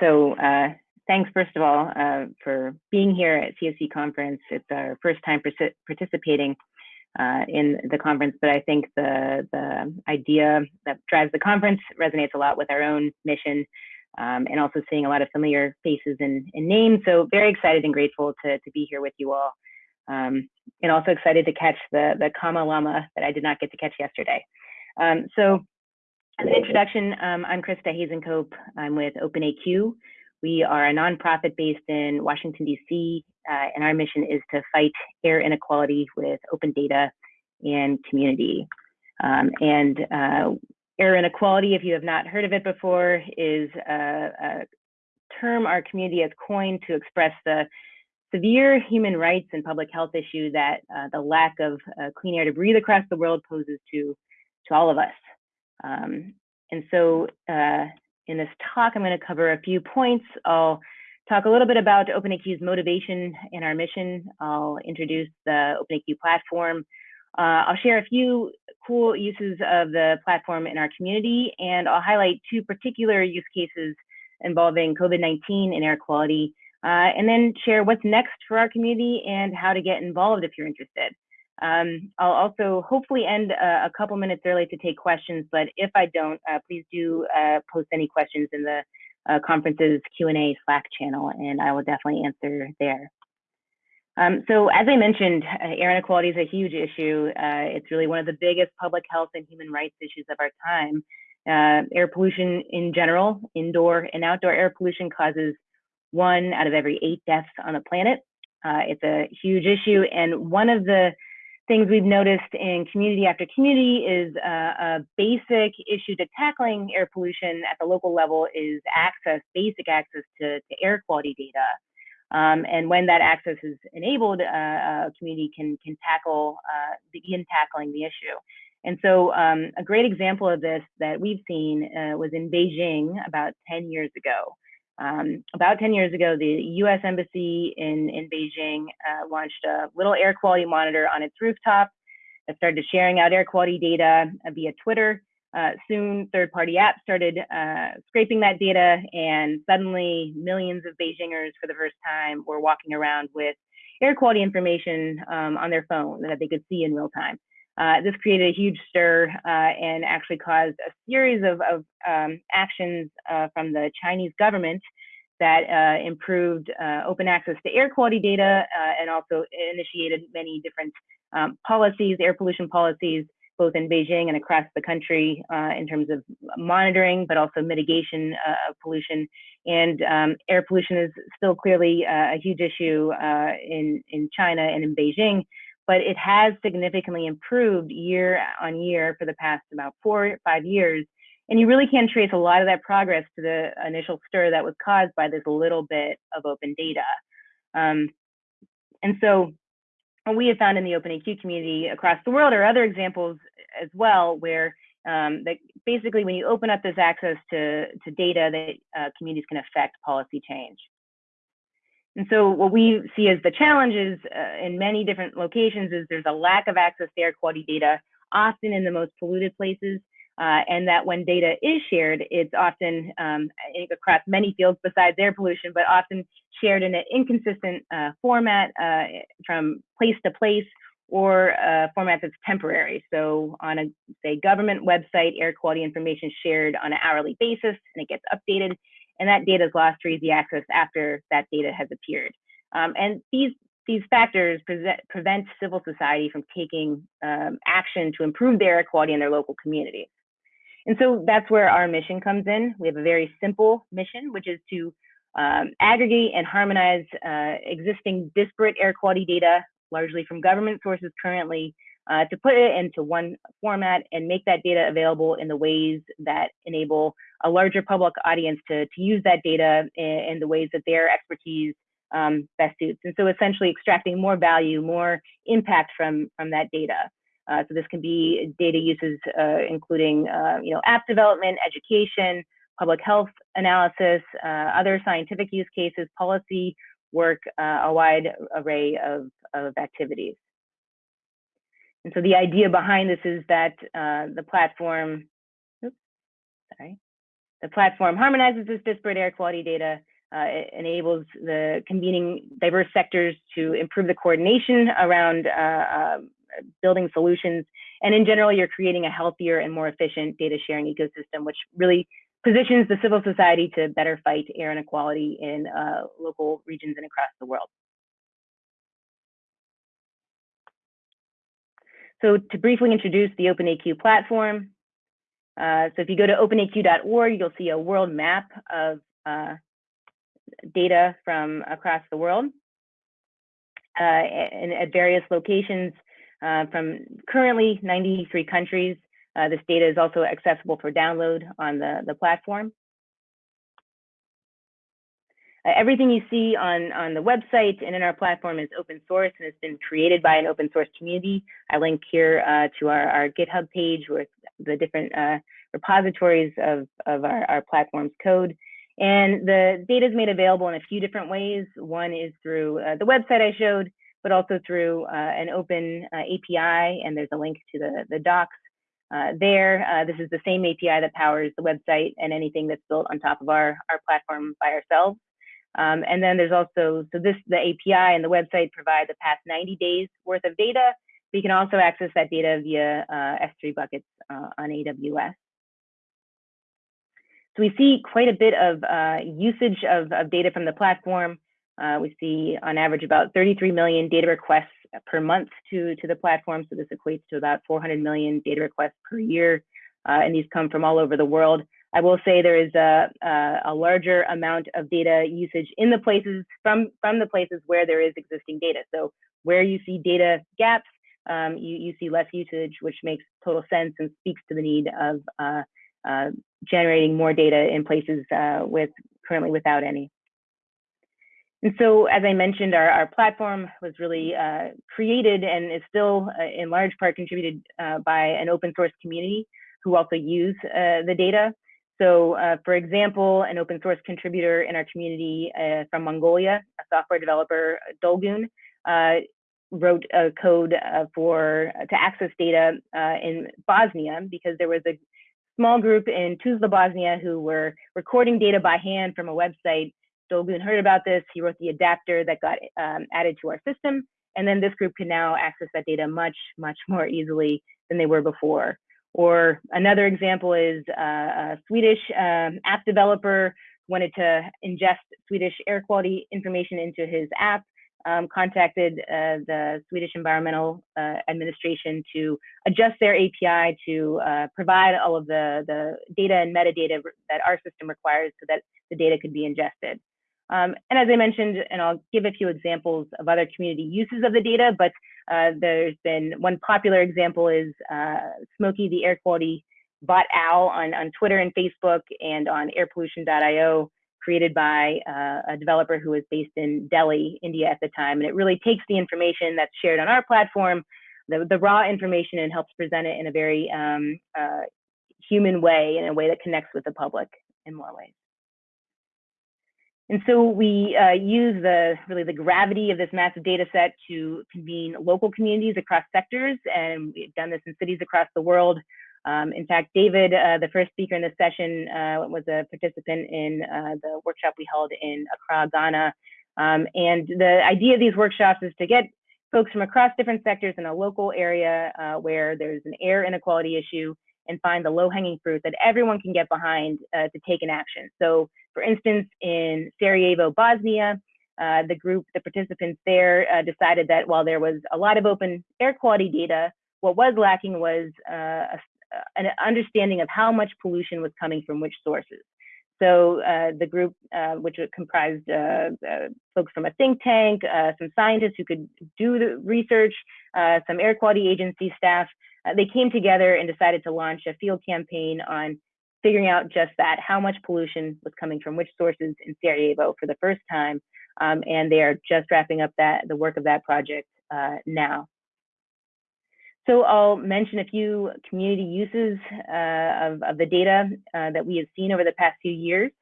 so uh, thanks, first of all, uh, for being here at CSV conference. It's our first time participating uh, in the conference, but I think the, the idea that drives the conference resonates a lot with our own mission um, and also seeing a lot of familiar faces and, and, names. So very excited and grateful to, to be here with you all. Um, and also excited to catch the, the comma llama that I did not get to catch yesterday. Um, so as an introduction, um, I'm Christa Hasenkopf. I'm with OpenAQ. We are a nonprofit based in Washington, D.C., uh, and our mission is to fight air inequality with open data and community. Um, and uh, air inequality, if you have not heard of it before, is a, a term our community has coined to express the severe human rights and public health issue that uh, the lack of uh, clean air to breathe across the world poses to, to all of us. Um, and so uh, in this talk, I'm going to cover a few points. I'll talk a little bit about OpenAQ's motivation and our mission. I'll introduce the OpenAQ platform. Uh, I'll share a few cool uses of the platform in our community, and I'll highlight two particular use cases involving COVID-19 and air quality, uh, and then share what's next for our community and how to get involved if you're interested. Um, I'll also hopefully end uh, a couple minutes early to take questions, but if I don't, uh, please do uh, post any questions in the uh, conference's Q&A Slack channel, and I will definitely answer there. Um, so as I mentioned, uh, air inequality is a huge issue. Uh, it's really one of the biggest public health and human rights issues of our time. air pollution in general, indoor and outdoor air pollution causes one out of every eight deaths on the planet. it's a huge issue, and one of the things we've noticed in community after community is uh, a basic issue to tackling air pollution at the local level is access, basic access to, to air quality data. Um, and when that access is enabled, uh, a community can, can tackle, uh, begin tackling the issue. And so um, a great example of this that we've seen uh, was in Beijing about 10 years ago. Um, about 10 years ago, the US Embassy in, in Beijing uh, launched a little air quality monitor on its rooftop that started sharing out air quality data uh, via Twitter. Uh, soon, third party apps started uh, scraping that data, and suddenly, millions of Beijingers for the first time were walking around with air quality information um, on their phone that they could see in real time. Uh, this created a huge stir uh, and actually caused a series of, of um, actions uh, from the Chinese government that uh, improved uh, open access to air quality data uh, and also initiated many different um, policies, air pollution policies, both in Beijing and across the country in terms of monitoring, but also mitigation of pollution. And um, air pollution is still clearly a huge issue in, in China and in Beijing but it has significantly improved year on year for the past about four or five years. And you really can trace a lot of that progress to the initial stir that was caused by this little bit of open data. Um, and so what we have found in the OpenAQ community across the world are other examples as well, where um, that basically when you open up this access to, to data that uh, communities can affect policy change. And so what we see as the challenges uh, in many different locations is there's a lack of access to air quality data, often in the most polluted places, uh, and that when data is shared, it's often um, across many fields besides air pollution, but often shared in an inconsistent uh, format uh, from place to place or a format that's temporary. So on a, say, government website, air quality information shared on an hourly basis and it gets updated and that data is lost or easy access after that data has appeared. Um, and these these factors prevent civil society from taking um, action to improve their air quality in their local communities. And so that's where our mission comes in. We have a very simple mission, which is to um, aggregate and harmonize uh, existing disparate air quality data, largely from government sources currently, uh, to put it into one format and make that data available in the ways that enable a larger public audience to, to use that data in, in the ways that their expertise um, best suits. And so essentially extracting more value, more impact from, from that data. Uh, so this can be data uses uh, including uh, you know, app development, education, public health analysis, uh, other scientific use cases, policy work, uh, a wide array of, of activities. And so the idea behind this is that uh, the platform, oops, sorry, the platform harmonizes this disparate air quality data. Uh, it enables the convening diverse sectors to improve the coordination around uh, uh, building solutions. And in general, you're creating a healthier and more efficient data sharing ecosystem, which really positions the civil society to better fight air inequality in uh, local regions and across the world. So to briefly introduce the OpenAQ platform, uh, so if you go to openaq.org, you'll see a world map of uh, data from across the world uh, and at various locations uh, from currently 93 countries. Uh, this data is also accessible for download on the, the platform. Uh, everything you see on, on the website and in our platform is open source and has been created by an open source community. I link here uh, to our, our GitHub page with the different uh, repositories of, of our, our platform's code. And the data is made available in a few different ways. One is through uh, the website I showed, but also through uh, an open uh, API, and there's a link to the, the docs uh, there. Uh, this is the same API that powers the website and anything that's built on top of our, our platform by ourselves. Um, and then there's also, so this, the API and the website provide the past 90 days worth of data. But you can also access that data via uh, S3 buckets on AWS. So we see quite a bit of uh, usage of, of, data from the platform. Uh, we see on average about 33 million data requests per month to, to the platform. So this equates to about 400 million data requests per year. Uh, and these come from all over the world. I will say there is a, a, a, larger amount of data usage in the places from, from the places where there is existing data. So where you see data gaps, um, you, you see less usage, which makes total sense and speaks to the need of uh, uh, generating more data in places uh, with currently without any. And so, as I mentioned, our, our platform was really uh, created and is still uh, in large part contributed uh, by an open source community who also use the data. So, uh, for example, an open source contributor in our community uh, from Mongolia, a software developer, uh, Dolgun, wrote a code for to access data in Bosnia because there was a small group in Tuzla, Bosnia, who were recording data by hand from a website. Dolgun heard about this. He wrote the adapter that got um, added to our system. And then this group can now access that data much, much more easily than they were before. Or another example is uh, a Swedish um, app developer wanted to ingest Swedish air quality information into his app um, contacted uh, the Swedish Environmental uh, Administration to adjust their API to uh, provide all of the, the data and metadata that our system requires so that the data could be ingested. Um, and as I mentioned, and I'll give a few examples of other community uses of the data, but uh, there's been one popular example is uh, Smokey, the air quality bot owl on, on Twitter and Facebook and on airpollution.io created by uh, a developer who was based in Delhi, India at the time. And it really takes the information that's shared on our platform, the, the raw information, and helps present it in a very um, uh, human way, in a way that connects with the public in more ways. And so we uh, use the really the gravity of this massive data set to convene local communities across sectors. And we've done this in cities across the world. Um, in fact, David, uh, the first speaker in this session, uh, was a participant in uh, the workshop we held in Accra, Ghana. Um, and the idea of these workshops is to get folks from across different sectors in a local area uh, where there's an air inequality issue and find the low-hanging fruit that everyone can get behind uh, to take an action. So, for instance, in Sarajevo, Bosnia, uh, the group, the participants there decided that while there was a lot of open air quality data, what was lacking was uh, a an understanding of how much pollution was coming from which sources. So uh, the group, uh, which comprised uh, uh, folks from a think tank, uh, some scientists who could do the research, uh, some air quality agency staff, they came together and decided to launch a field campaign on figuring out just that, how much pollution was coming from which sources in Sarajevo for the first time. Um, and they are just wrapping up that the work of that project now. So I'll mention a few community uses uh, of, of, the data uh, that we have seen over the past few years,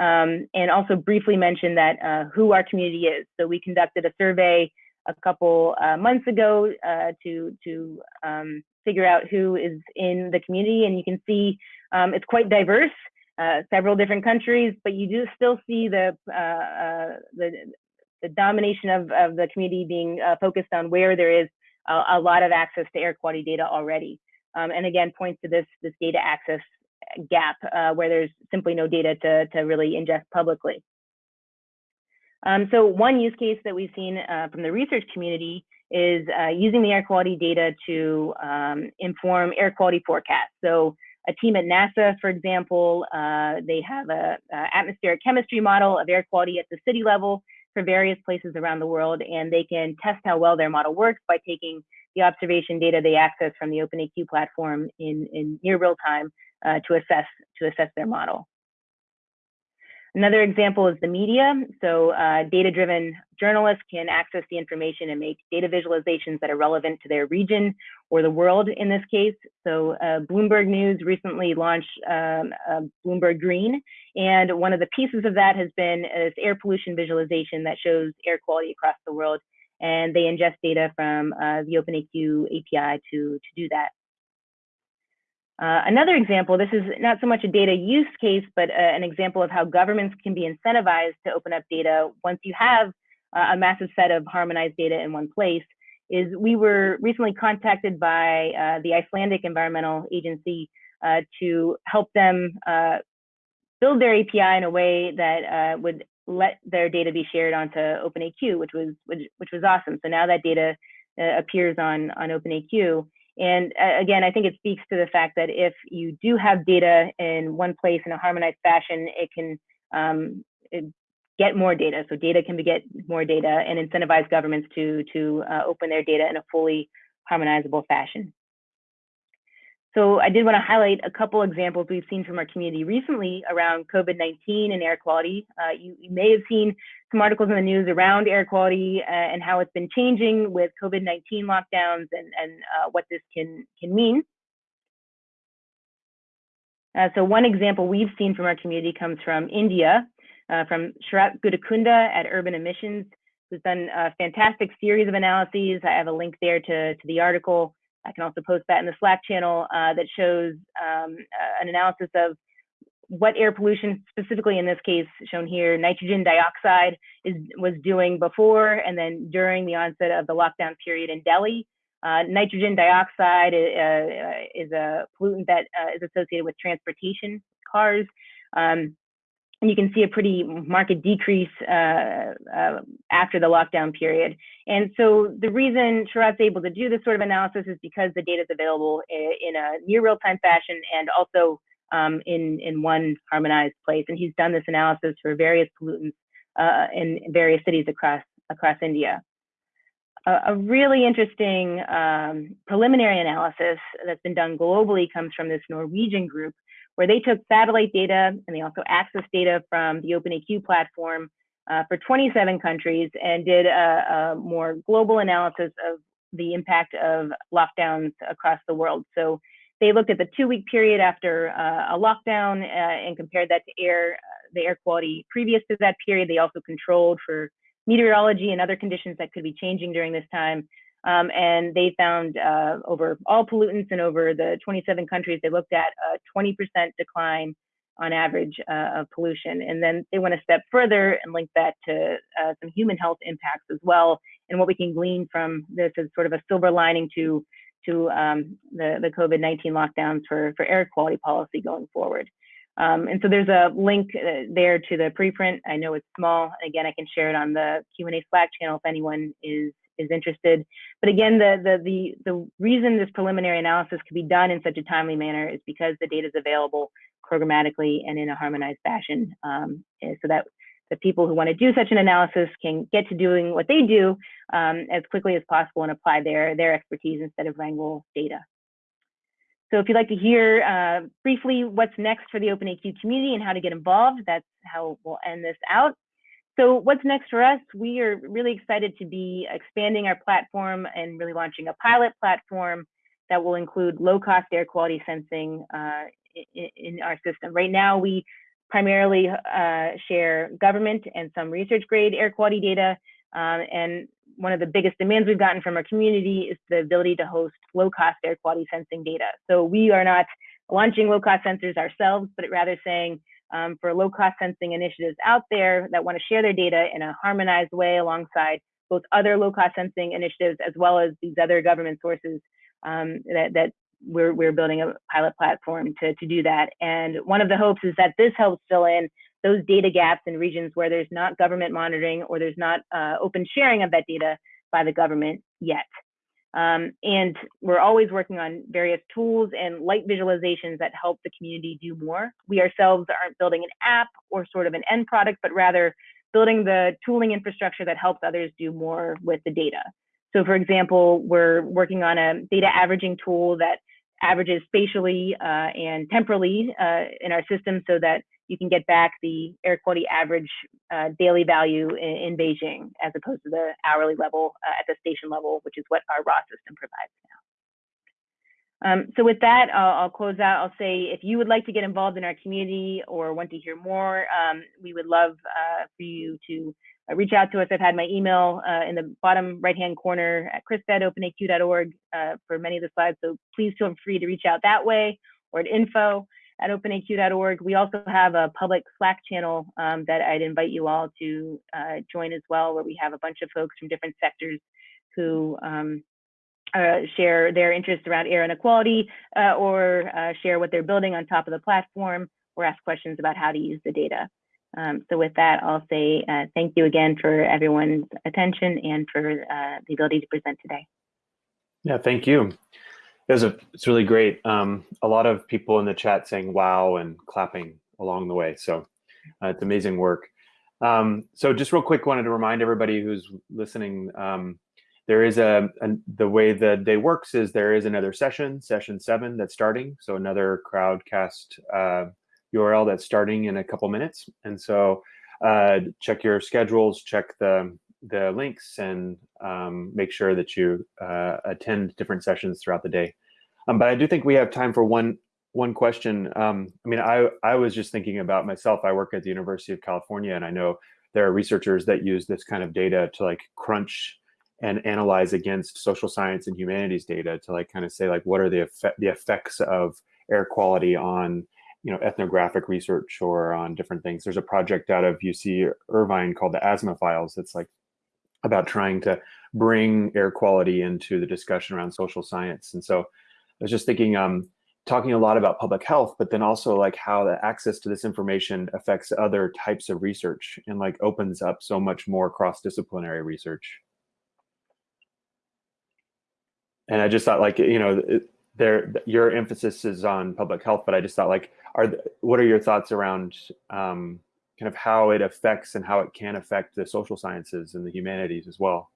um, and also briefly mention that uh, who our community is. So we conducted a survey a couple uh, months ago uh, to to um, figure out who is in the community, and you can see um, it's quite diverse. uh, several different countries, but you do still see the, uh, uh, the, the, domination of, of the community being uh, focused on where there is a, a, lot of access to air quality data already. Um, and again, points to this, this data access gap uh, where there's simply no data to, to really ingest publicly. Um, so one use case that we've seen uh, from the research community is uh, using the air quality data to um, inform air quality forecasts. So a team at NASA, for example, uh, they have a, a, atmospheric chemistry model of air quality at the city level for various places around the world, and they can test how well their model works by taking the observation data they access from the OpenAQ platform in, in near real time uh, to assess to assess their model. Another example is the media. So uh, data-driven journalists can access the information and make data visualizations that are relevant to their region or the world in this case. So uh, Bloomberg News recently launched um, uh, Bloomberg Green, and one of the pieces of that has been this air pollution visualization that shows air quality across the world. And they ingest data from uh, the OpenAQ API to, to do that. Uh, another example, this is not so much a data use case, but uh, an example of how governments can be incentivized to open up data once you have uh, a massive set of harmonized data in one place, is we were recently contacted by uh, the Icelandic Environmental Agency uh, to help them build their API in a way that would let their data be shared onto OpenAQ, which was which, which was awesome. So now that data appears on on OpenAQ. And uh, again, I think it speaks to the fact that if you do have data in one place in a harmonized fashion, it can um, it get more data. So data can be get more data and incentivize governments to to uh, open their data in a fully harmonizable fashion. So I did want to highlight a couple examples we've seen from our community recently around COVID-19 and air quality. Uh, you, you, may have seen some articles in the news around air quality uh, and how it's been changing with COVID-19 lockdowns and, and uh, what this can, can mean. Uh, so one example we've seen from our community comes from India, uh, from Sarath Guttikunda at Urban Emissions, who's done a fantastic series of analyses. I have a link there to, to the article. I can also post that in the Slack channel uh, that shows um, uh, an analysis of what air pollution, specifically in this case shown here, nitrogen dioxide is was doing before and then during the onset of the lockdown period in Delhi. Uh, nitrogen dioxide uh, is a pollutant that uh, is associated with transportation, cars. Um, and you can see a pretty marked decrease uh, uh, after the lockdown period. And so the reason Sarath's able to do this sort of analysis is because the data is available in a near real-time fashion and also um, in, in one harmonized place. And he's done this analysis for various pollutants uh, in various cities across, across India. A, a really interesting um, preliminary analysis that's been done globally comes from this Norwegian group where they took satellite data and they also accessed data from the OpenAQ platform uh, for 27 countries and did a, a, more global analysis of the impact of lockdowns across the world. So they looked at the two-week period after uh, a lockdown uh, and compared that to air, uh, the air quality previous to that period. They also controlled for meteorology and other conditions that could be changing during this time. Um, and they found uh, over all pollutants and over the 27 countries they looked at a 20% decline on average uh, of pollution. And then they went a step further and linked that to uh, some human health impacts as well. And what we can glean from this is sort of a silver lining to to um, the, the COVID-19 lockdowns for, for air quality policy going forward. Um, and so there's a link uh, there to the preprint. I know it's small. Again, I can share it on the Q&A Slack channel if anyone is is interested. But again, the, the, the, the reason this preliminary analysis could be done in such a timely manner is because the data is available programmatically and in a harmonized fashion um, so that the people who want to do such an analysis can get to doing what they do um, as quickly as possible and apply their, their expertise instead of wrangle data. So if you'd like to hear uh, briefly what's next for the OpenAQ community and how to get involved, that's how we'll end this out. So what's next for us? We are really excited to be expanding our platform and really launching a pilot platform that will include low-cost air quality sensing uh, in, in, our system. Right now, we primarily uh, share government and some research-grade air quality data. Um, and one of the biggest demands we've gotten from our community is the ability to host low-cost air quality sensing data. So we are not launching low cost sensors ourselves, but rather saying um, for low cost sensing initiatives out there that want to share their data in a harmonized way alongside both other low cost sensing initiatives as well as these other government sources um, that, that we're, we're building a pilot platform to, to do that. And one of the hopes is that this helps fill in those data gaps in regions where there's not government monitoring or there's not uh, open sharing of that data by the government yet. Um, and we're always working on various tools and light visualizations that help the community do more. We ourselves aren't building an app or sort of an end product, but rather building the tooling infrastructure that helps others do more with the data. So for example, we're working on a data averaging tool that averages spatially uh, and temporally uh, in our system so that you can get back the air quality average uh, daily value in, in, Beijing as opposed to the hourly level uh, at the station level, which is what our raw system provides now. Um, so with that, I'll, I'll, close out. I'll say if you would like to get involved in our community or want to hear more, um, we would love uh, for you to uh, reach out to us. I've had my email uh, in the bottom right-hand corner at chris@openaq.org uh, for many of the slides, so please feel free to reach out that way or at info at openaq.org. We also have a public Slack channel um, that I'd invite you all to uh, join as well, where we have a bunch of folks from different sectors who um, uh, share their interests around air inequality uh, or uh, share what they're building on top of the platform or ask questions about how to use the data. Um, so with that, I'll say uh, thank you again for everyone's attention and for uh, the ability to present today. Yeah, thank you. It was a, it's really great. Um, a lot of people in the chat saying wow and clapping along the way. So uh, it's amazing work. Um, so just real quick, wanted to remind everybody who's listening, um, there is a, a, the way the day works is there is another session, session seven that's starting. So another crowdcast uh, URL that's starting in a couple minutes. And so uh, check your schedules, check the the links and um, make sure that you uh, attend different sessions throughout the day. Um, but I do think we have time for one one question. Um, I mean, I, I was just thinking about myself. I work at the University of California, and I know there are researchers that use this kind of data to like crunch and analyze against social science and humanities data to like kind of say like what are the effect, the effects of air quality on you know ethnographic research or on different things. There's a project out of UC Irvine called the Asthma Files. That's like about trying to bring air quality into the discussion around social science. And so was just thinking, um, talking a lot about public health, but then also like how the access to this information affects other types of research and like opens up so much more cross-disciplinary research. And I just thought like, you know, there, your emphasis is on public health, but I just thought like, are, what are your thoughts around um, kind of how it affects and how it can affect the social sciences and the humanities as well?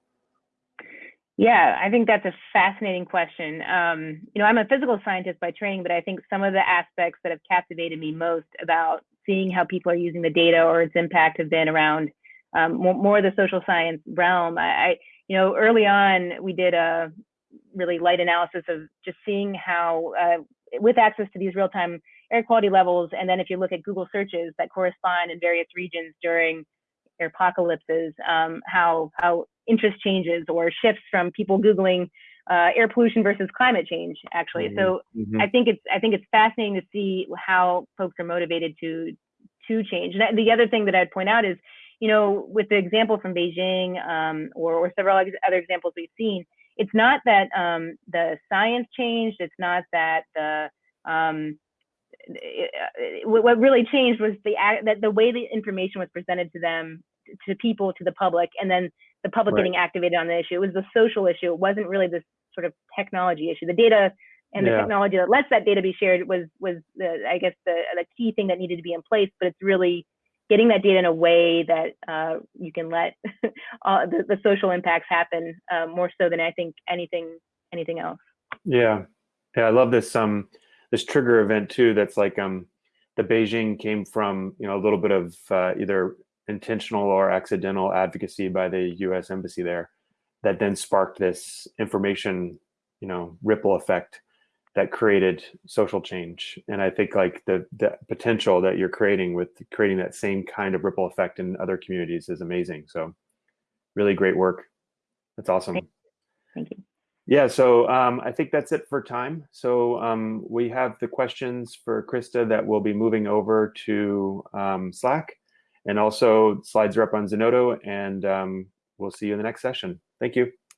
Yeah, I think that's a fascinating question. Um, you know, I'm a physical scientist by training, but I think some of the aspects that have captivated me most about seeing how people are using the data or its impact have been around um, more, more, the social science realm. I, you know, early on we did a really light analysis of just seeing how, uh, with access to these real-time air quality levels. And then if you look at Google searches that correspond in various regions during apocalypses, um, how, how interest changes or shifts from people Googling uh, air pollution versus climate change, actually. Mm -hmm. So mm -hmm. I think it's, I think it's fascinating to see how folks are motivated to, to change. And the other thing that I'd point out is, you know, with the example from Beijing um, or, or several other examples we've seen, it's not that um, the science changed. It's not that the um, what really changed was the that the way the information was presented to them to people to the public and then the public right. getting activated on the issue. It was the social issue. It wasn't really this sort of technology issue. The data and the yeah. technology that lets that data be shared was was the i guess the the key thing that needed to be in place but it's really getting that data in a way that uh, you can let uh, the, the, social impacts happen uh, more so than i think anything anything else. Yeah. Yeah i love this um this trigger event too that's like um the Beijing came from you know a little bit of uh, either intentional or accidental advocacy by the U.S. embassy there that then sparked this information you know ripple effect that created social change and i think like the the potential that you're creating with creating that same kind of ripple effect in other communities is amazing so really great work that's awesome thank you Yeah, so um, I think that's it for time. So um, we have the questions for Christa that will be moving over to um, Slack. And also slides are up on Zenodo and um, we'll see you in the next session. Thank you.